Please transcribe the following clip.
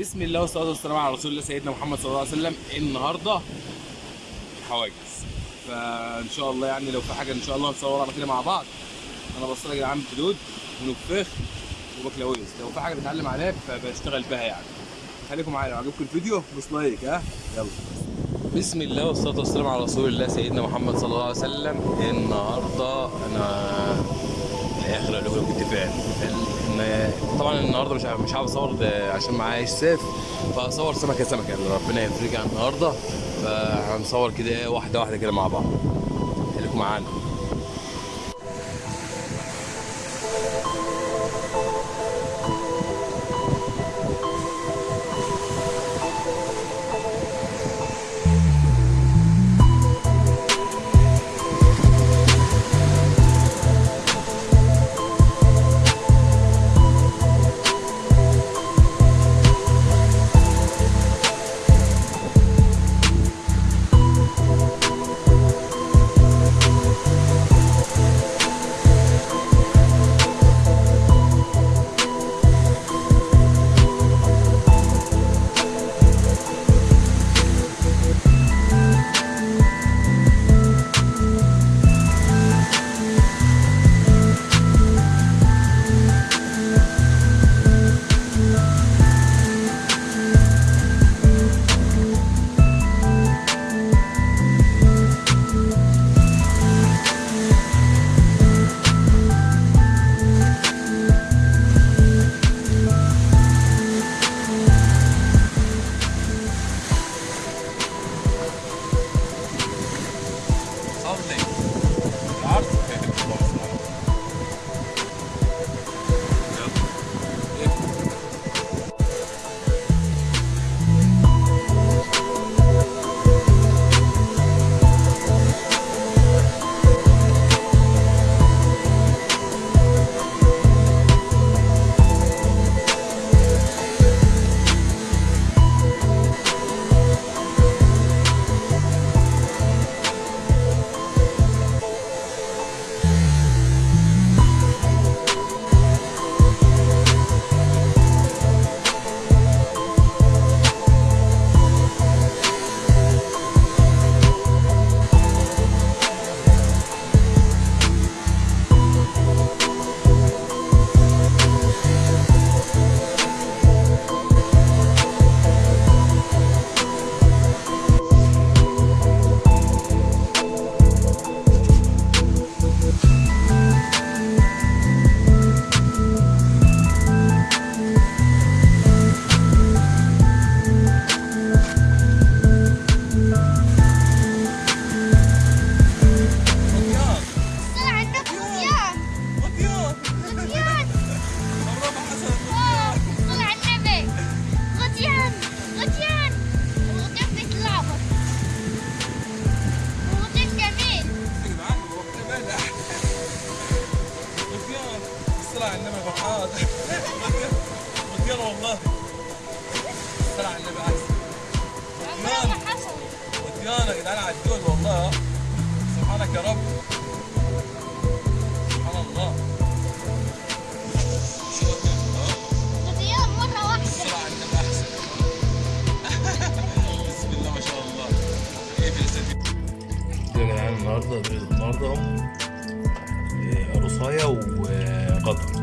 بسم الله والصلاة والسلام على رسول الله سيدنا محمد صلى الله عليه وسلم. النهارده حواجز. فإن شاء الله يعني لو في حاجة إن شاء الله نصورها كده مع بعض. أنا بصل يا جدعان بلود ونفخ وبكلاويز لو في حاجة بتعلم عليها فبشتغل بها يعني. خليكم معايا لو عجبكم الفيديو دوس لايك ها؟ يلا. بسم الله والصلاة والسلام على رسول الله سيدنا محمد صلى الله عليه وسلم. النهارده أنا الآخر كنت فين إن- طبعا النهارده مش مش عارف أصور عشان معايا سيف فاصور سمكة سمكة اللي ربنا يفرجها النهارده. فهنصور كده إيه واحدة واحدة كده مع بعض. خليكم معانا. يا جدعان على الدول والله. سبحانك يا رب. سبحان الله. بسم الله ما شاء الله إيه يا جدعان النهارده النهارده قرصايه إيه، وقطر